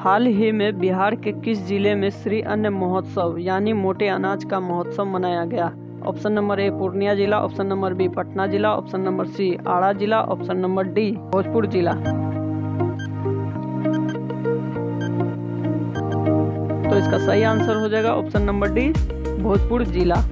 हाल ही में बिहार के किस ज़िले में श्री अन्न महोत्सव, यानी मोटे अनाज का महोत्सव मनाया गया? ऑप्शन नंबर ए, पूर्णिया जिला, ऑप्शन नंबर बी, पटना जिला, ऑप्शन नंबर सी आड़ा जिला, ऑप्शन नंबर डी, भोजपुर जिला। तो इसका सही आंसर हो जाएगा ऑप्शन नंबर डी, भोजपुर जिला।